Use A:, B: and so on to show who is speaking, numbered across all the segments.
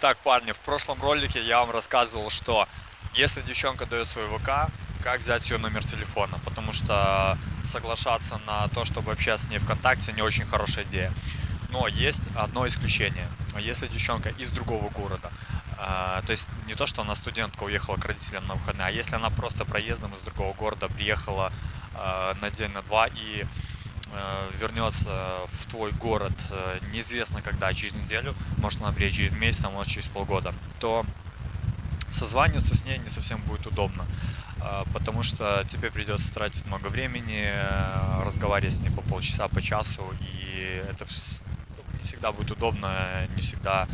A: Итак, парни, в прошлом ролике я вам рассказывал, что если девчонка дает свой ВК, как взять ее номер телефона, потому что соглашаться на то, чтобы общаться с ней ВКонтакте, не очень хорошая идея. Но есть одно исключение. Если девчонка из другого города, э, то есть не то, что она студентка уехала к родителям на выходные, а если она просто проездом из другого города приехала э, на день, на два и вернется в твой город э, неизвестно когда, через неделю, может она приедет через месяц, а может через полгода, то созваниваться с ней не совсем будет удобно, э, потому что тебе придется тратить много времени, разговаривать с ней по полчаса, по часу, и это не всегда будет удобно, не всегда,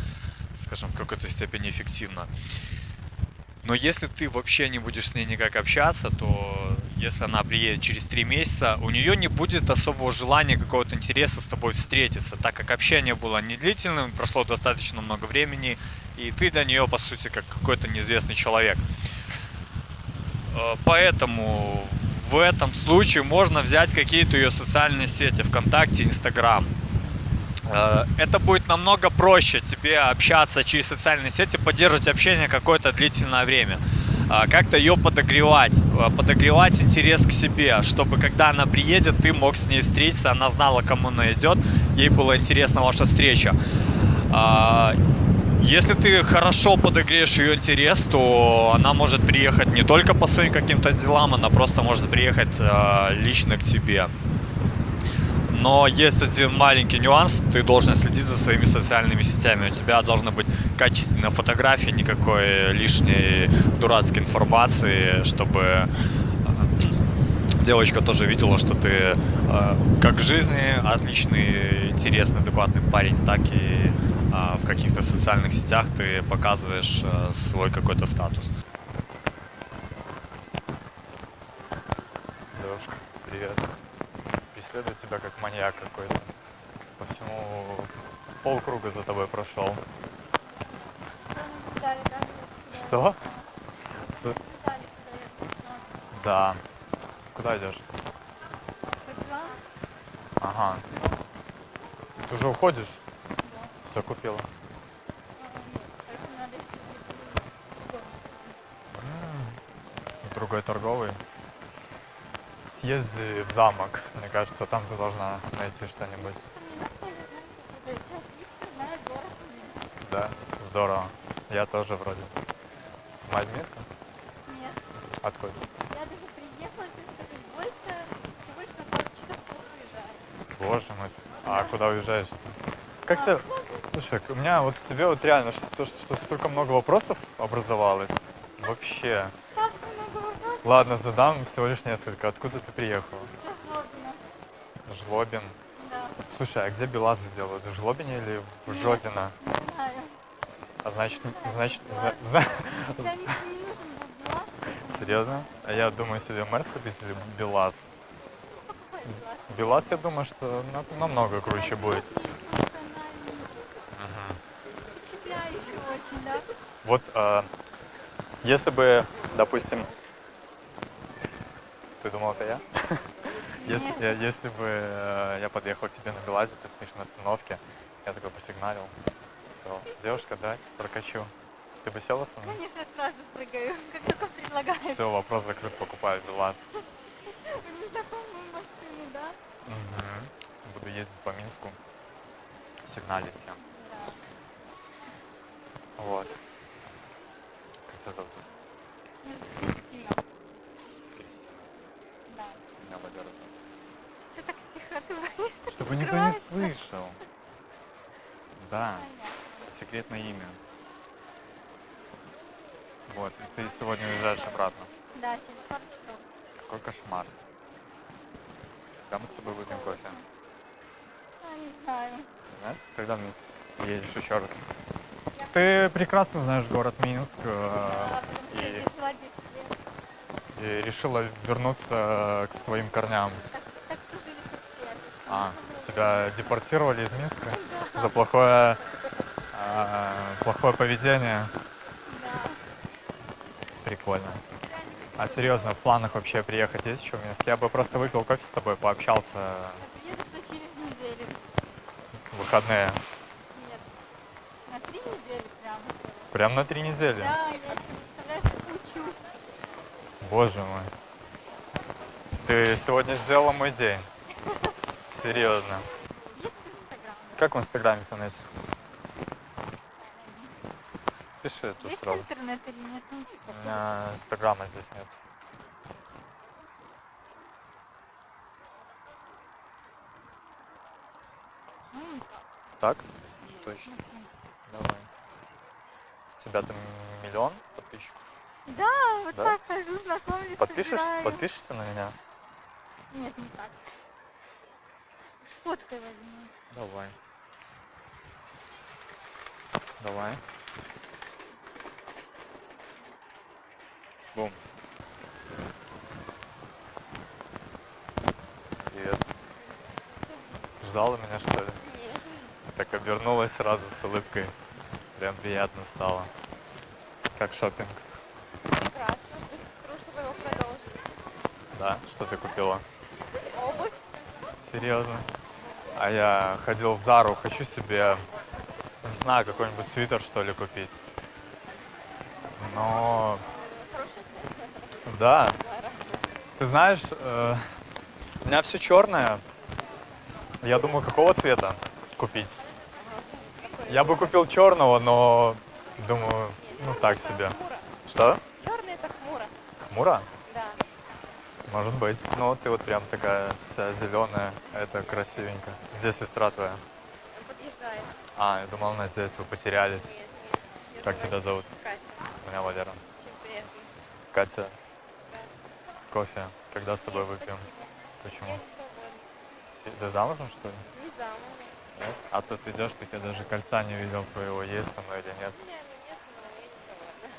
A: скажем, в какой-то степени эффективно. Но если ты вообще не будешь с ней никак общаться, то если она приедет через три месяца, у нее не будет особого желания, какого-то интереса с тобой встретиться, так как общение было не длительным, прошло достаточно много времени, и ты для нее, по сути, как какой-то неизвестный человек. Э, поэтому в этом случае можно взять какие-то ее социальные сети, ВКонтакте, Инстаграм. Э, это будет намного проще тебе общаться через социальные сети, поддерживать общение какое-то длительное время. Э, как-то ее подогревать, э, подогревать интерес к себе, чтобы когда она приедет, ты мог с ней встретиться, она знала, кому она идет, ей было интересна ваша встреча. Если ты хорошо подогреешь ее интерес, то она может приехать не только по своим каким-то делам, она просто может приехать лично к тебе. Но есть один маленький нюанс, ты должен следить за своими социальными сетями. У тебя должна быть качественная фотография, никакой лишней дурацкой информации, чтобы э, девочка тоже видела, что ты э, как в жизни отличный, интересный, адекватный парень, так и э, в каких-то социальных сетях ты показываешь свой какой-то статус. Девушка, привет преследует тебя как маньяк какой-то. По всему полкруга за тобой прошел. Что? Да. Куда идешь? Ага. Ты уже уходишь? Все купила. Другой торговый съезди в замок. Мне кажется, там ты должна найти что-нибудь. Да, здорово. Я тоже вроде. Сама из Минска?
B: Нет.
A: Откуда?
B: Я даже приехала, ты больше, больше на часов уезжаю.
A: Боже мой. А куда уезжаешь? Как а, тебе... Слушай, у меня вот к тебе вот реально что, что, что столько много вопросов образовалось. Вообще. Ладно, задам всего лишь несколько. Откуда ты приехала?
B: Жлобина.
A: Жлобин?
B: Да.
A: Слушай, а где Белазы делают? В Жлобине или в Нет, Жодино?
B: Не знаю.
A: А значит, значит...
B: Белаз.
A: Серьезно? А я думаю себе Мерс купить или Белаз? Белаз, я думаю, что намного круче будет. Вот, э, если бы, допустим, ты думал, это я? Если, я, если бы э, я подъехал к тебе на Белазе, ты стоишь на остановке, я такой посигналил, сказал, девушка, дать, прокачу. Ты бы села со мной?
B: Конечно, сразу прыгаю, как только предлагаешь.
A: Все, вопрос закрыт, покупаю Белаз.
B: Незнакомую машину, да?
A: Угу. Буду ездить по Минску, сигналить всем.
B: Да.
A: Вот. Как тебя зовут? Чтобы никто не слышал. Да, секретное имя. Вот, и ты сегодня уезжаешь обратно.
B: Да, через пару часов.
A: Какой кошмар. Когда мы с тобой выпьем кофе?
B: А, не знаю.
A: Знаешь, когда мы едешь еще раз? Ты прекрасно знаешь город Минск.
B: Да,
A: э, и,
B: решила,
A: и решила вернуться к своим корням.
B: так, так
A: а, тебя депортировали из Минска за плохое, э, плохое поведение? Прикольно. А серьезно, в планах вообще приехать есть еще в Минск? Я бы просто выпил кофе с тобой, пообщался.
B: Еду через неделю.
A: Выходные.
B: Нет. На три недели прям.
A: Прям на три недели.
B: Да, я.
A: Боже мой. Ты сегодня сделала мой день. Серьезно. Как в Инстаграме, Санесси? Пиши тут
B: Есть
A: сразу.
B: интернет или нет? Ну,
A: У меня Инстаграма здесь нет.
B: ну,
A: Так? Точно. Давай. У тебя там миллион подписчиков?
B: Да, вот
A: Да?
B: так хожу, знакомлюсь,
A: Подпишешь,
B: собираю.
A: подпишешься на меня?
B: Нет, не так. Фоткой возьму.
A: Давай. Давай. Бум. Привет. Ждала меня, что ли?
B: Нет.
A: Так обернулась сразу с улыбкой. Прям приятно стало. Как шопинг.
B: Прекрасно.
A: Да? Что ты купила?
B: Обувь.
A: Серьезно? А я ходил в Зару, хочу себе, не знаю, какой-нибудь свитер, что ли, купить. Но, да, ты знаешь, э, у меня все черное. Я думаю, какого цвета купить? Я бы купил черного, но думаю, ну так себе. Что?
B: Черный это хмуро.
A: Хмуро?
B: Да.
A: Может быть. Ну, ты вот прям такая вся зеленая, это красивенько. Где сестра твоя?
B: Подъезжает.
A: А, я думал, она здесь, вы потерялись.
B: Нет. Я
A: Как тебя зовут?
B: Катя.
A: Меня Валера. Катя, кофе. Когда с тобой выпьем?
B: Я
A: Почему? Ты замужем, что ли?
B: Не замужем.
A: Нет? А то ты идешь, так я даже кольца не видел твоего, есть оно или нет.
B: Меня ну, нет, но я не.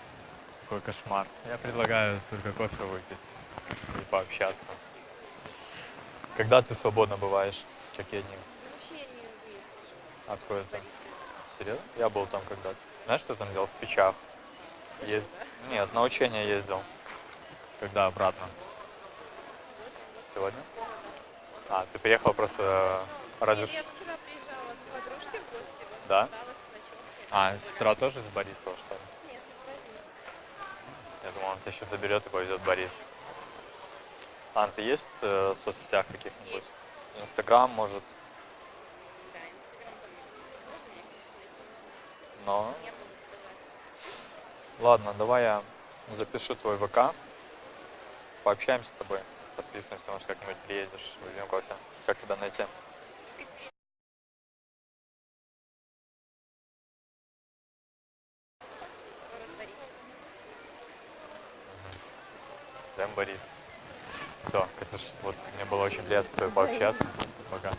A: Какой кошмар. Я предлагаю только кофе выпить и пообщаться. Когда ты свободно бываешь? В?
B: Да вообще я не выезжу.
A: Откуда ты? Серьезно? Я был там когда-то. Знаешь, что там делал? В печах. Е- Нет, на учение ездил. Когда обратно? Сегодня? А, ты приехал просто э, ради...
B: Нет, я вчера приезжала к подружке в гости.
A: Да? А, сестра тоже из Борисова, что ли?
B: Нет, не возьму.
A: Я думал, он тебя еще заберет и повезет в Борис. Ан, ты есть э, в соцсетях каких-нибудь? Инстаграм, может, но... Ладно, давай я запишу твой ВК, пообщаемся с тобой, подписываемся, может, как-нибудь приедешь, выпьем кофе. Как тебя найти? Прям Борис. Все, Катюш, вот мне было очень приятно с тобой пообщаться. Пока.